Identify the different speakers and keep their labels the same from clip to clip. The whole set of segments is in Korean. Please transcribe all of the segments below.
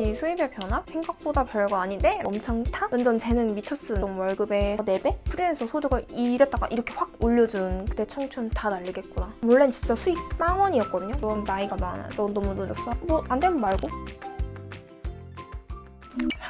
Speaker 1: 이 수입의 변화? 생각보다 별거 아닌데? 엄청 타? 완전 재능 미쳤음. 월급의 4배? 프리랜서 소득을 이랬다가 이렇게 확 올려준 그때 청춘 다 날리겠구나. 원래는 진짜 수익 빵원이었거든요. 넌 나이가 많아. 넌 너무 늦었어? 뭐 안 되면 말고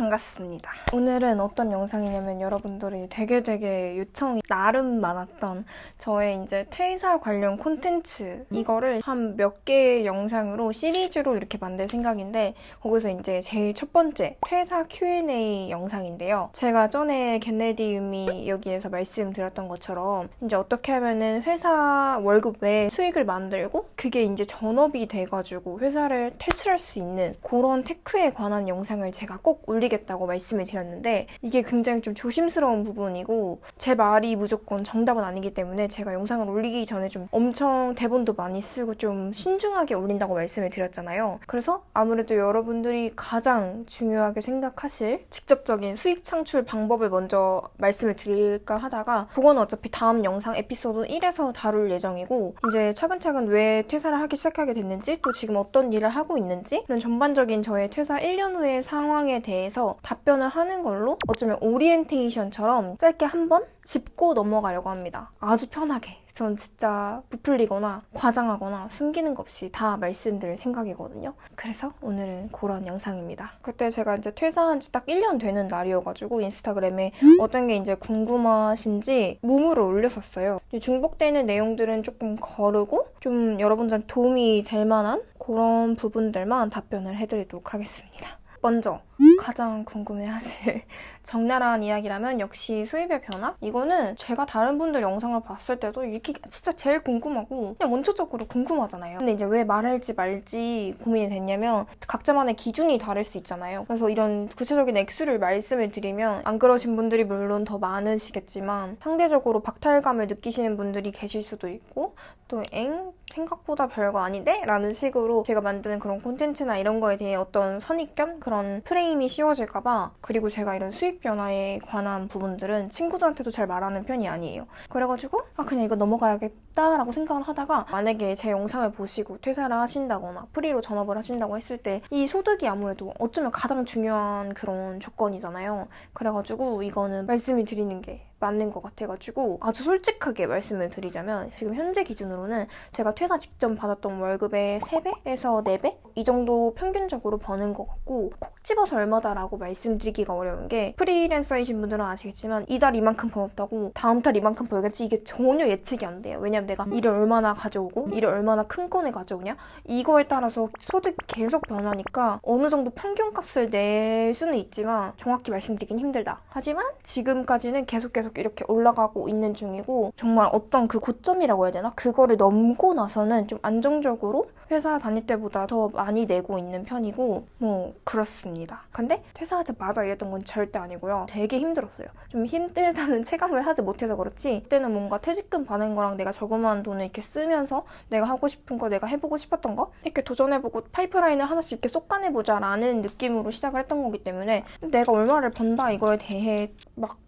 Speaker 1: 반갑습니다. 오늘은 어떤 영상이냐면 여러분들이 되게 되게 요청이 나름 많았던 저의 이제 퇴사 관련 콘텐츠 이거를 한 몇 개의 영상으로 시리즈로 이렇게 만들 생각인데 거기서 이제 제일 첫 번째 퇴사 Q&A 영상인데요. 제가 전에 get ready with me 여기에서 말씀드렸던 것처럼 이제 어떻게 하면은 회사 월급 외에 수익을 만들고 그게 이제 전업이 돼가지고 회사를 탈출할 수 있는 그런 테크에 관한 영상을 제가 꼭 올리 겠다고 말씀을 드렸는데 이게 굉장히 좀 조심스러운 부분이고 제 말이 무조건 정답은 아니기 때문에 제가 영상을 올리기 전에 좀 엄청 대본도 많이 쓰고 좀 신중하게 올린다고 말씀을 드렸잖아요. 그래서 아무래도 여러분들이 가장 중요하게 생각하실 직접적인 수익 창출 방법을 먼저 말씀을 드릴까 하다가 그건 어차피 다음 영상 에피소드 1에서 다룰 예정이고 이제 차근차근 왜 퇴사를 하기 시작하게 됐는지 또 지금 어떤 일을 하고 있는지 이런 전반적인 저의 퇴사 1년 후의 상황에 대해서 답변을 하는 걸로 어쩌면 오리엔테이션처럼 짧게 한 번 짚고 넘어가려고 합니다. 아주 편하게. 전 진짜 부풀리거나 과장하거나 숨기는 것 없이 다 말씀드릴 생각이거든요. 그래서 오늘은 그런 영상입니다. 그때 제가 이제 퇴사한 지 딱 1년 되는 날이어가지고 인스타그램에 어떤 게 이제 궁금하신지 무무를 올렸었어요. 중복되는 내용들은 조금 거르고 좀 여러분들한테 도움이 될 만한 그런 부분들만 답변을 해드리도록 하겠습니다. 먼저 가장 궁금해하실 적나라한 이야기라면 역시 수입의 변화? 이거는 제가 다른 분들 영상을 봤을 때도 이게 진짜 제일 궁금하고 그냥 원초적으로 궁금하잖아요. 근데 이제 왜 말할지 말지 고민이 됐냐면 각자만의 기준이 다를 수 있잖아요. 그래서 이런 구체적인 액수를 말씀을 드리면 안 그러신 분들이 물론 더 많으시겠지만 상대적으로 박탈감을 느끼시는 분들이 계실 수도 있고 또 엥? 생각보다 별거 아닌데? 라는 식으로 제가 만드는 그런 콘텐츠나 이런 거에 대해 어떤 선입견? 그런 프레임이 씌워질까봐 그리고 제가 이런 수익 변화에 관한 부분들은 친구들한테도 잘 말하는 편이 아니에요. 그래가지고 아 그냥 이거 넘어가야겠다 라고 생각을 하다가 만약에 제 영상을 보시고 퇴사를 하신다거나 프리로 전업을 하신다고 했을 때 이 소득이 아무래도 어쩌면 가장 중요한 그런 조건이잖아요. 그래가지고 이거는 말씀을 드리는 게 맞는 것 같아가지고 아주 솔직하게 말씀을 드리자면 지금 현재 기준으로는 제가 퇴사 직전 받았던 월급의 3배에서 4배? 이 정도 평균적으로 버는 것 같고 콕 집어서 얼마다라고 말씀드리기가 어려운 게 프리랜서이신 분들은 아시겠지만 이달 이만큼 벌었다고 다음 달 이만큼 벌겠지 이게 전혀 예측이 안 돼요. 왜냐면 내가 일을 얼마나 가져오고 일을 얼마나 큰 건을 가져오냐 이거에 따라서 소득이 계속 변하니까 어느 정도 평균값을 낼 수는 있지만 정확히 말씀드리긴 힘들다. 하지만 지금까지는 계속 계속 계속 이렇게 올라가고 있는 중이고 정말 어떤 그 고점이라고 해야 되나? 그거를 넘고 나서는 좀 안정적으로 회사 다닐 때보다 더 많이 내고 있는 편이고 뭐 그렇습니다. 근데 퇴사하자마자 이랬던 건 절대 아니고요. 되게 힘들었어요. 좀 힘들다는 체감을 하지 못해서 그렇지 그때는 뭔가 퇴직금 받는 거랑 내가 저금한 돈을 이렇게 쓰면서 내가 하고 싶은 거 내가 해보고 싶었던 거 이렇게 도전해보고 파이프라인을 하나씩 이렇게 쏙가내보자 라는 느낌으로 시작을 했던 거기 때문에 내가 얼마를 번다 이거에 대해 막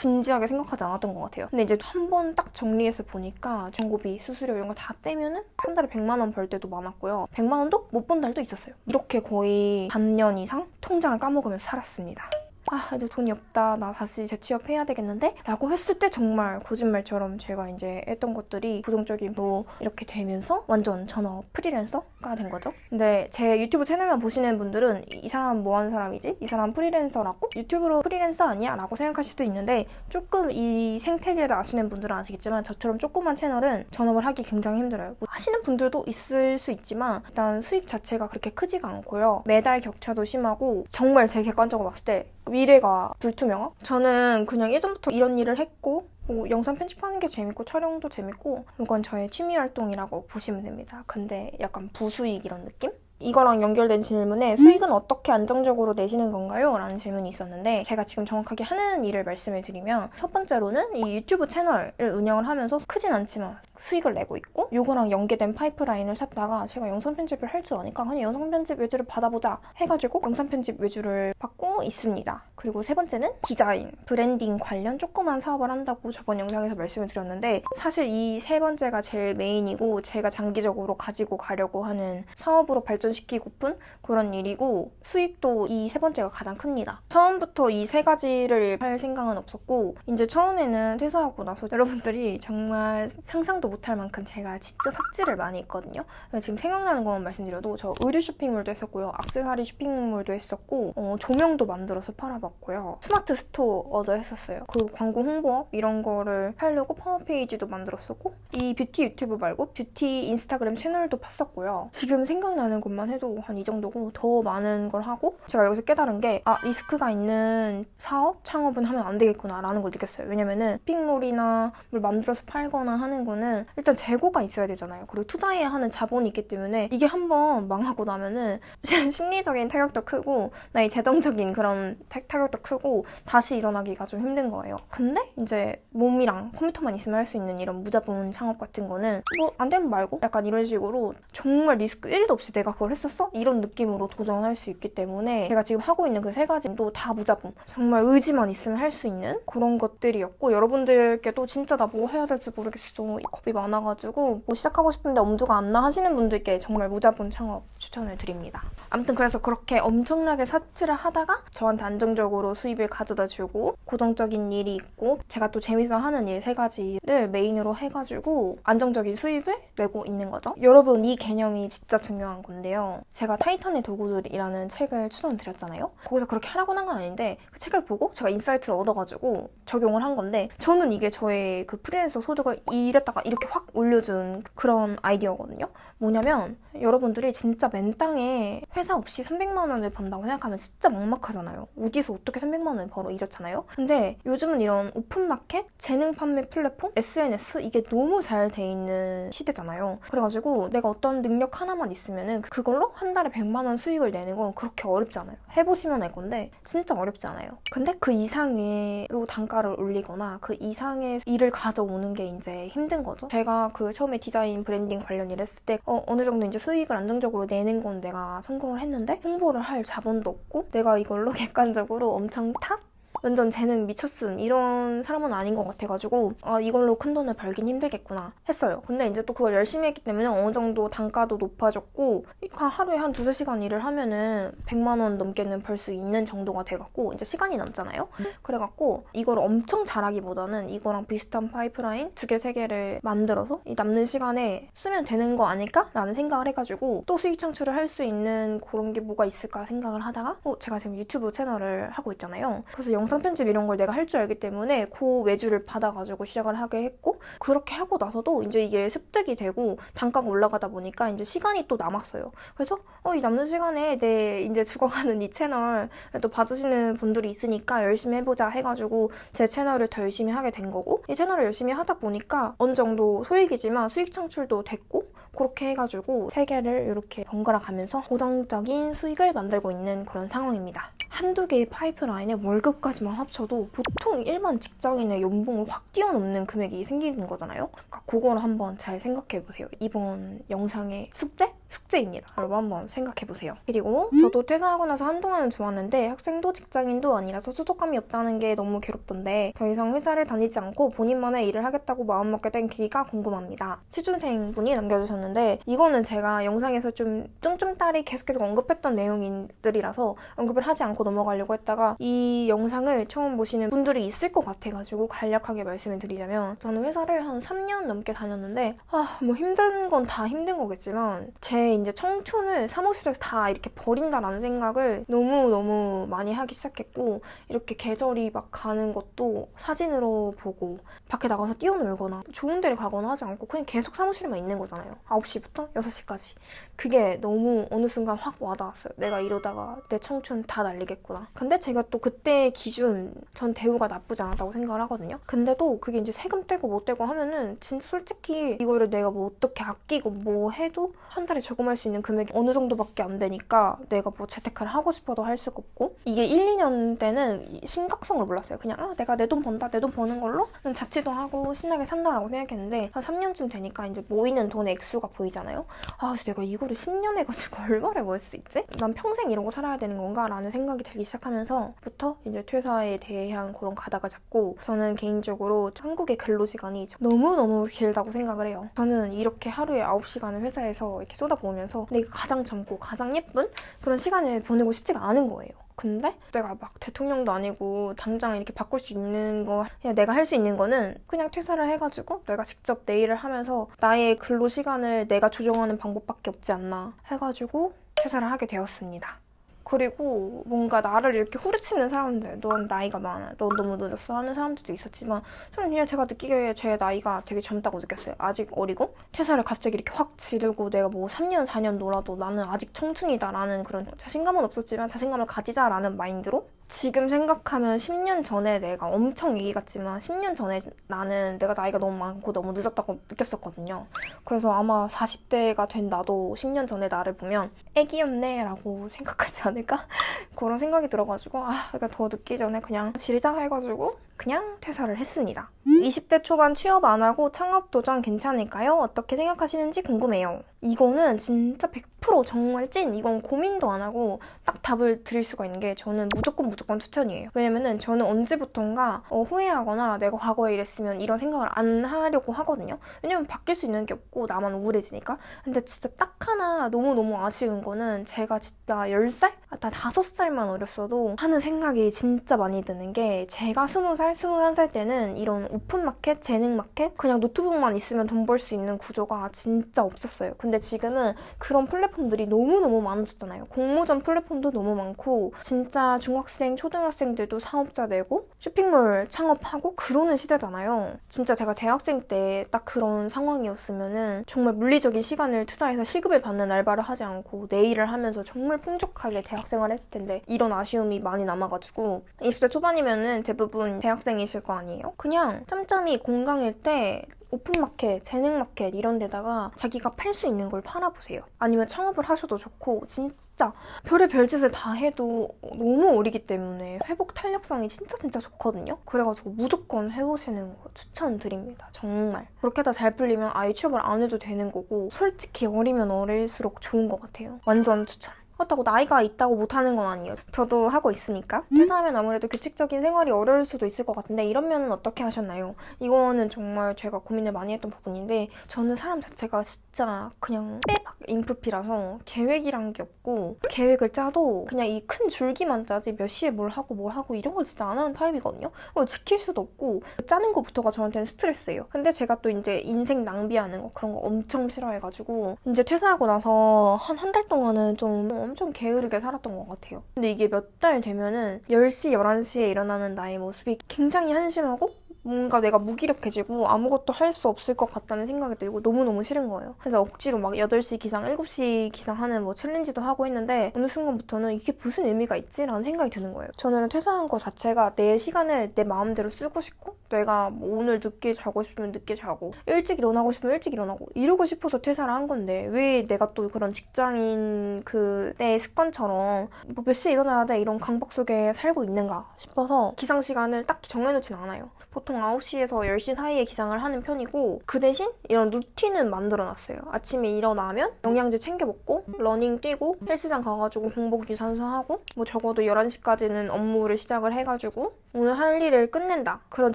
Speaker 1: 진지하게 생각하지 않았던 것 같아요. 근데 이제 한 번 딱 정리해서 보니까 광고비, 수수료 이런 거 다 떼면 은 한 달에 100만 원 벌 때도 많았고요. 100만 원도 못 번 달도 있었어요. 이렇게 거의 반년 이상 통장을 까먹으면서 살았습니다. 아 이제 돈이 없다 나 다시 재취업해야 되겠는데? 라고 했을 때 정말 거짓말처럼 제가 이제 했던 것들이 부정적인로 이렇게 되면서 완전 전업 프리랜서가 된 거죠 근데 제 유튜브 채널만 보시는 분들은 이 사람은 뭐 하는 사람이지? 이 사람 프리랜서라고? 유튜브로 프리랜서 아니야? 라고 생각하실 수도 있는데 조금 이 생태계를 아시는 분들은 아시겠지만 저처럼 조그만 채널은 전업을 하기 굉장히 힘들어요 뭐 하시는 분들도 있을 수 있지만 일단 수익 자체가 그렇게 크지가 않고요 매달 격차도 심하고 정말 제 객관적으로 봤을 때 미래가 불투명함? 저는 그냥 예전부터 이런 일을 했고 뭐 영상 편집하는 게 재밌고 촬영도 재밌고 이건 저의 취미 활동이라고 보시면 됩니다. 근데 약간 부수익 이런 느낌? 이거랑 연결된 질문에 수익은 어떻게 안정적으로 내시는 건가요? 라는 질문이 있었는데 제가 지금 정확하게 하는 일을 말씀을 드리면 첫 번째로는 이 유튜브 채널을 운영을 하면서 크진 않지만 수익을 내고 있고 요거랑 연계된 파이프라인을 찾다가 제가 영상 편집을 할 줄 아니까 그냥 영상 편집 외주를 받아보자 해가지고 영상 편집 외주를 받고 있습니다. 그리고 세 번째는 디자인, 브랜딩 관련 조그만 사업을 한다고 저번 영상에서 말씀을 드렸는데 사실 이 세 번째가 제일 메인이고 제가 장기적으로 가지고 가려고 하는 사업으로 발전 시키고픈 그런 일이고 수익도 이 세 번째가 가장 큽니다. 처음부터 이 세 가지를 할 생각은 없었고 이제 처음에는 퇴사하고 나서 여러분들이 정말 상상도 못할 만큼 제가 진짜 삽질을 많이 했거든요. 지금 생각나는 것만 말씀드려도 저 의류 쇼핑몰도 했었고요. 악세사리 쇼핑몰도 했었고 어, 조명도 만들어서 팔아봤고요. 스마트 스토어도 했었어요. 그 광고 홍보업 이런 거를 하려고 홈페이지도 만들었었고 이 뷰티 유튜브 말고 뷰티 인스타그램 채널도 팠었고요. 지금 생각나는 것만 해도 한 이 정도고 더 많은 걸 하고 제가 여기서 깨달은 게 아 리스크가 있는 사업 창업은 하면 안 되겠구나 라는 걸 느꼈어요. 왜냐면은 쇼핑몰이나 뭘 만들어서 팔거나 하는 거는 일단 재고가 있어야 되잖아요. 그리고 투자해야 하는 자본이 있기 때문에 이게 한번 망하고 나면은 심리적인 타격도 크고 나의 재정적인 그런 타, 타격도 크고 다시 일어나기가 좀 힘든 거예요. 근데 이제 몸이랑 컴퓨터만 있으면 할 수 있는 이런 무자본 창업 같은 거는 뭐 안 되면 말고 약간 이런 식으로 정말 리스크 1도 없이 내가 그걸 했었어? 이런 느낌으로 도전할 수 있기 때문에 제가 지금 하고 있는 그 세 가지도 다 무자본 정말 의지만 있으면 할 수 있는 그런 것들이었고 여러분들께도 진짜 나 뭐 해야 될지 모르겠어 겁이 많아가지고 뭐 시작하고 싶은데 엄두가 안 나 하시는 분들께 정말 무자본 창업 추천을 드립니다. 아무튼 그래서 그렇게 엄청나게 삽질을 하다가 저한테 안정적으로 수입을 가져다 주고 고정적인 일이 있고 제가 또 재밌어 하는 일 세 가지를 메인으로 해가지고 안정적인 수입을 내고 있는 거죠. 여러분 이 개념이 진짜 중요한 건데요. 제가 타이탄의 도구들이라는 책을 추천드렸잖아요. 거기서 그렇게 하라고 한 건 아닌데 그 책을 보고 제가 인사이트를 얻어가지고 적용을 한 건데 저는 이게 저의 그 프리랜서 소득을 이랬다가 이렇게 확 올려준 그런 아이디어거든요. 뭐냐면 여러분들이 진짜 맨땅에 회사 없이 300만 원을 번다고 생각하면 진짜 막막하잖아요. 어디서 어떻게 300만 원을 벌어 이렇잖아요. 근데 요즘은 이런 오픈마켓, 재능 판매 플랫폼, SNS 이게 너무 잘 돼 있는 시대잖아요. 그래가지고 내가 어떤 능력 하나만 있으면은 그걸로 한 달에 100만 원 수익을 내는 건 그렇게 어렵지 않아요. 해보시면 알 건데 진짜 어렵지 않아요. 근데 그 이상으로 단가를 올리거나 그 이상의 일을 가져오는 게 이제 힘든 거죠. 제가 그 처음에 디자인 브랜딩 관련 일 했을 때 어, 어느 정도 이제 수익을 안정적으로 내는 건 내가 성공을 했는데 홍보를 할 자본도 없고 내가 이걸로 객관적으로 엄청 탑? 완전 재능 미쳤음 이런 사람은 아닌 것 같아가지고 아 이걸로 큰 돈을 벌긴 힘들겠구나 했어요. 근데 이제 또 그걸 열심히 했기 때문에 어느 정도 단가도 높아졌고 하루에 한 두세 시간 일을 하면은 100만 원 넘게는 벌 수 있는 정도가 돼갖고 이제 시간이 남잖아요. 그래갖고 이걸 엄청 잘하기보다는 이거랑 비슷한 파이프라인 두 개, 세 개를 만들어서 이 남는 시간에 쓰면 되는 거 아닐까 라는 생각을 해가지고 또 수익 창출을 할 수 있는 그런 게 뭐가 있을까 생각을 하다가 어, 제가 지금 유튜브 채널을 하고 있잖아요. 그래서 영상 편집 이런 걸 내가 할 줄 알기 때문에 그 외주를 받아가지고 시작을 하게 했고 그렇게 하고 나서도 이제 이게 습득이 되고 단가가 올라가다 보니까 이제 시간이 또 남았어요. 그래서 어, 이 남는 시간에 내 이제 죽어가는 이 채널 또 봐주시는 분들이 있으니까 열심히 해보자 해가지고 제 채널을 더 열심히 하게 된 거고 이 채널을 열심히 하다 보니까 어느 정도 소액이지만 수익 창출도 됐고 그렇게 해가지고 세 개를 이렇게 번갈아 가면서 고정적인 수익을 만들고 있는 그런 상황입니다. 한두 개의 파이프라인에 월급까지만 합쳐도 보통 일반 직장인의 연봉을 확 뛰어넘는 금액이 생기는 거잖아요. 그러니까 그걸 한번 잘 생각해 보세요. 이번 영상의 숙제? 숙제입니다. 여러분 한번 생각해 보세요. 그리고 저도 퇴사하고 나서 한동안은 좋았는데 학생도 직장인도 아니라서 소속감이 없다는 게 너무 괴롭던데 더 이상 회사를 다니지 않고 본인만의 일을 하겠다고 마음먹게 된 계기가 궁금합니다. 취준생 분이 남겨주셨는데 이거는 제가 영상에서 좀 쫌쫌따리 계속해서 언급했던 내용들이라서 언급을 하지 않고 넘어가려고 했다가 이 영상을 처음 보시는 분들이 있을 것 같아가지고 간략하게 말씀을 드리자면 저는 회사를 한 3년 넘게 다녔는데 아 뭐 힘든 건 다 힘든 거겠지만 제 이제 청춘을 사무실에서 다 이렇게 버린다라는 생각을 너무너무 많이 하기 시작했고 이렇게 계절이 막 가는 것도 사진으로 보고 밖에 나가서 뛰어놀거나 좋은 데를 가거나 하지 않고 그냥 계속 사무실에만 있는 거잖아요 9시부터 6시까지. 그게 너무 어느 순간 확 와닿았어요. 내가 이러다가 내 청춘 다 날리겠구나. 근데 제가 또 그때 기준 전 대우가 나쁘지 않았다고 생각을 하거든요. 근데도 그게 이제 세금 떼고 못 떼고 하면은 진짜 솔직히 이거를 내가 뭐 어떻게 아끼고 뭐 해도 한 달에 저금할 수 있는 금액이 어느 정도밖에 안 되니까 내가 뭐 재테크를 하고 싶어도 할 수가 없고. 이게 1, 2년 때는 심각성을 몰랐어요. 그냥 아 내가 내 돈 번다 내 돈 버는 걸로? 자취도 하고 신나게 산다라고 생각했는데 한 3년쯤 되니까 이제 모이는 돈의 액수가 미래가 보이잖아요. 아, 그래서 내가 이거를 10년 해가지고 얼마를 벌수 있지? 난 평생 이러고 살아야 되는 건가? 라는 생각이 들기 시작하면서부터 이제 퇴사에 대한 그런 가닥을 잡고 저는 개인적으로 한국의 근로시간이 너무너무 길다고 생각을 해요. 저는 이렇게 하루에 9시간을 회사에서 이렇게 쏟아부으면서 내가 가장 젊고 가장 예쁜 그런 시간을 보내고 싶지가 않은 거예요. 근데 내가 막 대통령도 아니고 당장 이렇게 바꿀 수 있는 거 내가 할 수 있는 거는 그냥 퇴사를 해가지고 내가 직접 내 일을 하면서 나의 근로 시간을 내가 조정하는 방법밖에 없지 않나 해가지고 퇴사를 하게 되었습니다. 그리고 뭔가 나를 이렇게 후려치는 사람들, 넌 나이가 많아, 넌 너무 늦었어 하는 사람들도 있었지만 저는 그냥 제가 느끼기에 제 나이가 되게 젊다고 느꼈어요. 아직 어리고 퇴사를 갑자기 이렇게 확 지르고 내가 뭐 3년, 4년 놀아도 나는 아직 청춘이다 라는 그런 자신감은 없었지만 자신감을 가지자라는 마인드로 지금 생각하면 10년 전에 내가 엄청 얘기 같지만 10년 전에 나는 내가 나이가 너무 많고 너무 늦었다고 느꼈었거든요. 그래서 아마 40대가 된 나도 10년 전에 나를 보면 애기였네 라고 생각하지 않을까? 그런 생각이 들어가지고 아 그러니까 더 늦기 전에 그냥 지리자 해가지고 그냥 퇴사를 했습니다. 20대 초반 취업 안 하고 창업 도전 괜찮을까요? 어떻게 생각하시는지 궁금해요. 이거는 진짜 100% 정말 찐 이건 고민도 안 하고 딱 답을 드릴 수가 있는 게 저는 무조건 무조건 추천이에요. 왜냐면은 저는 언제부턴가 어, 후회하거나 내가 과거에 이랬으면 이런 생각을 안 하려고 하거든요. 왜냐면 바뀔 수 있는 게 없고 나만 우울해지니까. 근데 진짜 딱 하나 너무너무 아쉬운 거는 제가 진짜 10살? 아, 나 5살만 어렸어도 하는 생각이 진짜 많이 드는 게 제가 20살, 21살 때는 이런 오픈마켓, 재능마켓 그냥 노트북만 있으면 돈 벌 수 있는 구조가 진짜 없었어요. 근데 지금은 그런 플랫폼들이 너무너무 많아졌잖아요. 공모전 플랫폼도 너무 많고 진짜 중학생, 초등학생들도 사업자 되고 쇼핑몰 창업하고 그러는 시대잖아요. 진짜 제가 대학생 때 딱 그런 상황이었으면은 정말 물리적인 시간을 투자해서 시급을 받는 알바를 하지 않고 내 일을 하면서 정말 풍족하게 대학생활 했을 텐데 이런 아쉬움이 많이 남아가지고 20대 초반이면은 대부분 대학생이실 거 아니에요? 그냥 짬짬이 공강일 때 오픈마켓, 재능마켓 이런 데다가 자기가 팔 수 있는 걸 팔아보세요. 아니면 창업을 하셔도 좋고 진짜 별의 별짓을 다 해도 너무 어리기 때문에 회복 탄력성이 진짜 진짜 좋거든요. 그래가지고 무조건 해보시는 거 추천드립니다. 정말. 그렇게 다 잘 풀리면 아예 취업을 안 해도 되는 거고 솔직히 어리면 어릴수록 좋은 것 같아요. 완전 추천. 그렇다고 나이가 있다고 못하는 건 아니에요. 저도 하고 있으니까. 퇴사하면 아무래도 규칙적인 생활이 어려울 수도 있을 것 같은데 이런 면은 어떻게 하셨나요? 이거는 정말 제가 고민을 많이 했던 부분인데 저는 사람 자체가 진짜 그냥 빼박 인프피라서 계획이란 게 없고 계획을 짜도 그냥 이 큰 줄기만 짜지 몇 시에 뭘 하고 뭘 하고 이런 걸 진짜 안 하는 타입이거든요. 지킬 수도 없고 짜는 것부터가 저한테는 스트레스예요. 근데 제가 또 이제 인생 낭비하는 거 그런 거 엄청 싫어해가지고 이제 퇴사하고 나서 한 한 달 동안은 좀 엄청 게으르게 살았던 것 같아요. 근데 이게 몇 달 되면은 10시, 11시에 일어나는 나의 모습이 굉장히 한심하고 뭔가 내가 무기력해지고 아무것도 할 수 없을 것 같다는 생각이 들고 너무너무 싫은 거예요. 그래서 억지로 막 8시 기상, 7시 기상 하는 뭐 챌린지도 하고 했는데 어느 순간부터는 이게 무슨 의미가 있지? 라는 생각이 드는 거예요. 저는 퇴사한 거 자체가 내 시간을 내 마음대로 쓰고 싶고 내가 뭐 오늘 늦게 자고 싶으면 늦게 자고 일찍 일어나고 싶으면 일찍 일어나고 이러고 싶어서 퇴사를 한 건데 왜 내가 또 그런 직장인 그내 습관처럼 뭐 몇 시에 일어나야 돼 이런 강박 속에 살고 있는가 싶어서 기상 시간을 딱히 정해놓진 않아요. 보통 9시에서 10시 사이에 기상을 하는 편이고 그 대신 이런 루틴은 만들어놨어요. 아침에 일어나면 영양제 챙겨 먹고 러닝 뛰고 헬스장 가가지고 공복 유산소 하고 뭐 적어도 11시까지는 업무를 시작을 해가지고 오늘 할 일을 끝낸다. 그런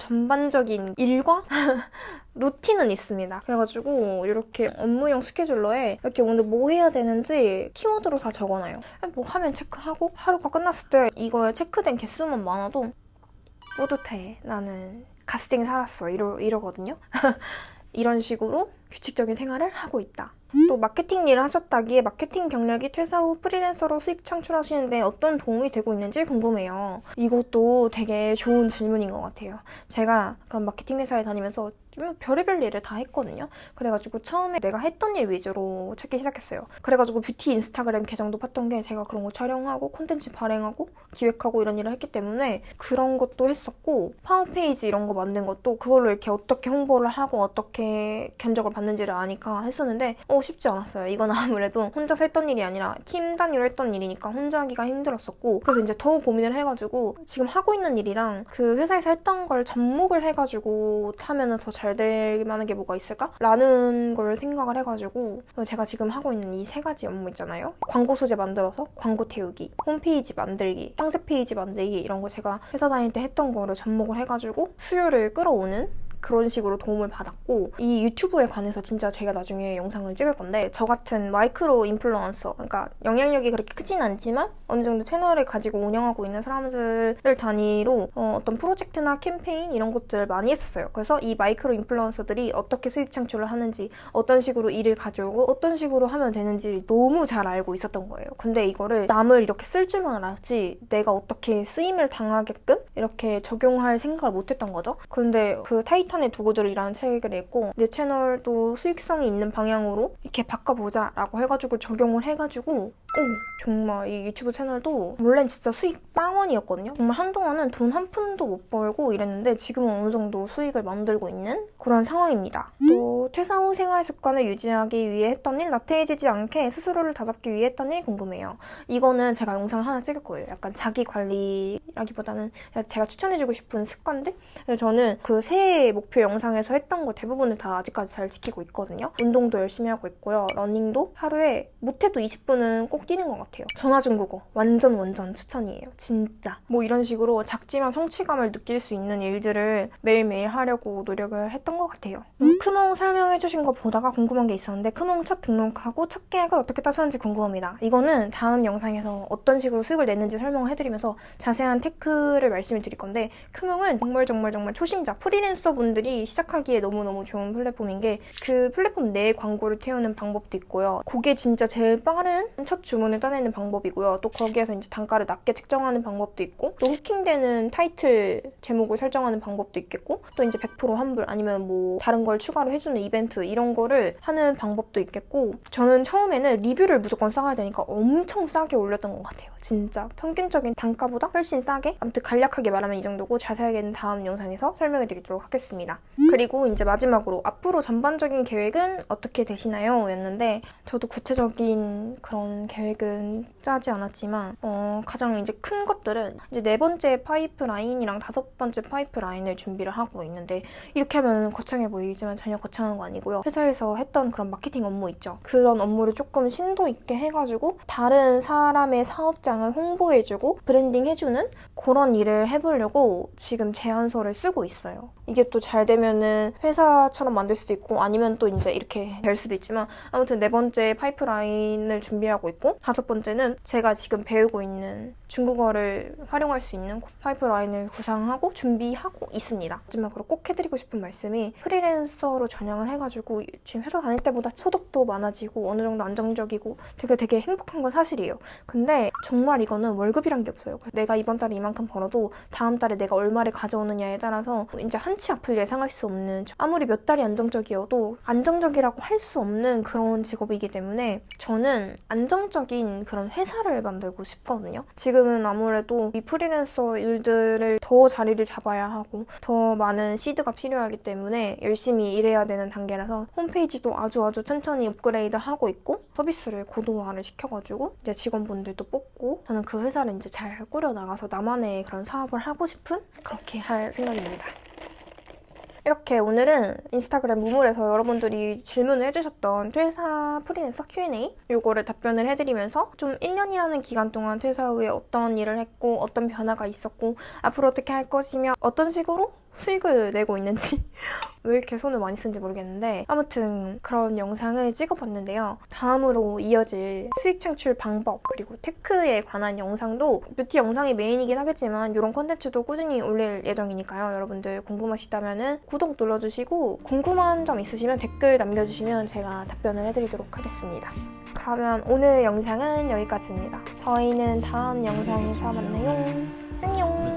Speaker 1: 전반적인 일과 루틴은 있습니다. 그래가지고 이렇게 업무용 스케줄러에 이렇게 오늘 뭐 해야 되는지 키워드로 다 적어놔요. 뭐 하면 체크하고 하루가 끝났을 때 이거에 체크된 개수만 많아도 뿌듯해. 나는 가스팅 살았어. 이러, 이러거든요. 이런 식으로 규칙적인 생활을 하고 있다. 또 마케팅 일을 하셨다기에 마케팅 경력이 퇴사 후 프리랜서로 수익 창출하시는데 어떤 도움이 되고 있는지 궁금해요. 이것도 되게 좋은 질문인 것 같아요. 제가 그런 마케팅 회사에 다니면서 별의별 일을 다 했거든요. 그래가지고 처음에 내가 했던 일 위주로 찾기 시작했어요. 그래가지고 뷰티 인스타그램 계정도 봤던 게 제가 그런 거 촬영하고 콘텐츠 발행하고 기획하고 이런 일을 했기 때문에 그런 것도 했었고 파워페이지 이런 거 만든 것도 그걸로 이렇게 어떻게 홍보를 하고 어떻게 견적을 받는지를 아니까 했었는데 어 쉽지 않았어요. 이건 아무래도 혼자서 했던 일이 아니라 팀 단위로 했던 일이니까 혼자 하기가 힘들었었고 그래서 이제 더 고민을 해가지고 지금 하고 있는 일이랑 그 회사에서 했던 걸 접목을 해가지고 하면은 더 잘 될 만한 게 뭐가 있을까? 라는 걸 생각을 해가지고 제가 지금 하고 있는 이 세 가지 업무 있잖아요. 광고 소재 만들어서 광고 태우기, 홈페이지 만들기, 상세 페이지 만들기 이런 거 제가 회사 다닐 때 했던 거를 접목을 해가지고 수요를 끌어오는 그런 식으로 도움을 받았고 이 유튜브에 관해서 진짜 제가 나중에 영상을 찍을 건데 저 같은 마이크로 인플루언서 그러니까 영향력이 그렇게 크진 않지만 어느 정도 채널을 가지고 운영하고 있는 사람들을 단위로 어떤 프로젝트나 캠페인 이런 것들 많이 했었어요. 그래서 이 마이크로 인플루언서들이 어떻게 수익 창출을 하는지 어떤 식으로 일을 가져오고 어떤 식으로 하면 되는지 너무 잘 알고 있었던 거예요. 근데 이거를 남을 이렇게 쓸 줄만 알았지 내가 어떻게 쓰임을 당하게끔 이렇게 적용할 생각을 못했던 거죠. 근데 그 타이틀 타이탄의 도구들이라는 책을 읽고 내 채널도 수익성이 있는 방향으로 이렇게 바꿔보자 라고 해가지고 적용을 해가지고 오 정말 이 유튜브 채널도 원래는 진짜 수익 빵원이었거든요. 정말 한동안은 돈 한 푼도 못 벌고 이랬는데 지금은 어느 정도 수익을 만들고 있는 그런 상황입니다. 또 퇴사 후 생활 습관을 유지하기 위해 했던 일 나태해지지 않게 스스로를 다잡기 위해 했던 일 궁금해요. 이거는 제가 영상 하나 찍을 거예요. 약간 자기 관리라기보다는 제가 추천해주고 싶은 습관들? 저는 그 새해 목표 영상에서 했던 거 대부분을 다 아직까지 잘 지키고 있거든요. 운동도 열심히 하고 있고요. 러닝도 하루에 못해도 20분은 꼭 뛰는 것 같아요. 전화 중국어 완전 완전 추천이에요. 진짜. 뭐 이런 식으로 작지만 성취감을 느낄 수 있는 일들을 매일매일 하려고 노력을 했던 것 같아요. 음? 크몽 설명해주신 거 보다가 궁금한 게 있었는데 크몽 첫 등록하고 첫 계약을 어떻게 따셨는지 궁금합니다. 이거는 다음 영상에서 어떤 식으로 수익을 냈는지 설명을 해드리면서 자세한 테크를 말씀을 드릴 건데 크몽은 정말 정말 정말 초심자 프리랜서 분 분들이 시작하기에 너무너무 좋은 플랫폼인 게 그 플랫폼 내에 광고를 태우는 방법도 있고요. 그게 진짜 제일 빠른 첫 주문을 따내는 방법이고요. 또 거기에서 이제 단가를 낮게 책정하는 방법도 있고 또 후킹되는 타이틀 제목을 설정하는 방법도 있겠고 또 이제 100% 환불 아니면 뭐 다른 걸 추가로 해주는 이벤트 이런 거를 하는 방법도 있겠고 저는 처음에는 리뷰를 무조건 쌓아야 되니까 엄청 싸게 올렸던 것 같아요. 진짜 평균적인 단가보다 훨씬 싸게 아무튼 간략하게 말하면 이 정도고 자세하게는 다음 영상에서 설명해 드리도록 하겠습니다. 그리고 이제 마지막으로 앞으로 전반적인 계획은 어떻게 되시나요? 였는데 저도 구체적인 그런 계획은 짜지 않았지만 어, 가장 이제 큰 것들은 이제 네 번째 파이프라인이랑 다섯 번째 파이프라인을 준비를 하고 있는데 이렇게 하면 거창해 보이지만 전혀 거창한 거 아니고요. 회사에서 했던 그런 마케팅 업무 있죠. 그런 업무를 조금 심도 있게 해가지고 다른 사람의 사업장을 홍보해주고 브랜딩 해주는 그런 일을 해보려고 지금 제안서를 쓰고 있어요. 이게 또잘 되면은 회사처럼 만들 수도 있고 아니면 또 이제 이렇게 될 수도 있지만 아무튼 네 번째 파이프라인을 준비하고 있고 다섯 번째는 제가 지금 배우고 있는 중국어를 활용할 수 있는 파이프라인을 구상하고 준비하고 있습니다. 마지막으로 꼭 해드리고 싶은 말씀이 프리랜서로 전향을 해가지고 지금 회사 다닐 때보다 소득도 많아지고 어느 정도 안정적이고 되게 되게 행복한 건 사실이에요. 근데 정말 이거는 월급이란 게 없어요. 내가 이번 달에 이만큼 벌어도 다음 달에 내가 얼마를 가져오느냐에 따라서 이제 한치 앞을 예상할 수 없는 아무리 몇 달이 안정적이어도 안정적이라고 할 수 없는 그런 직업이기 때문에 저는 안정적인 그런 회사를 만들고 싶거든요. 지금은 아무래도 이 프리랜서 일들을 더 자리를 잡아야 하고 더 많은 시드가 필요하기 때문에 열심히 일해야 되는 단계라서 홈페이지도 아주 아주 천천히 업그레이드 하고 있고 서비스를 고도화를 시켜가지고 이제 직원분들도 뽑고 저는 그 회사를 이제 잘 꾸려나가서 나만의 그런 사업을 하고 싶은 그렇게 할 생각입니다. 이렇게 오늘은 인스타그램 무물에서 여러분들이 질문을 해주셨던 퇴사 프리랜서 Q&A 요거를 답변을 해드리면서 좀 1년이라는 기간 동안 퇴사 후에 어떤 일을 했고 어떤 변화가 있었고 앞으로 어떻게 할 것이며 어떤 식으로 수익을 내고 있는지 왜 이렇게 손을 많이 쓰는지 모르겠는데 아무튼 그런 영상을 찍어봤는데요. 다음으로 이어질 수익 창출 방법 그리고 테크에 관한 영상도 뷰티 영상이 메인이긴 하겠지만 이런 컨텐츠도 꾸준히 올릴 예정이니까요. 여러분들 궁금하시다면 구독 눌러주시고 궁금한 점 있으시면 댓글 남겨주시면 제가 답변을 해드리도록 하겠습니다. 그러면 오늘 영상은 여기까지입니다. 저희는 다음 영상에서 만나요. 안녕!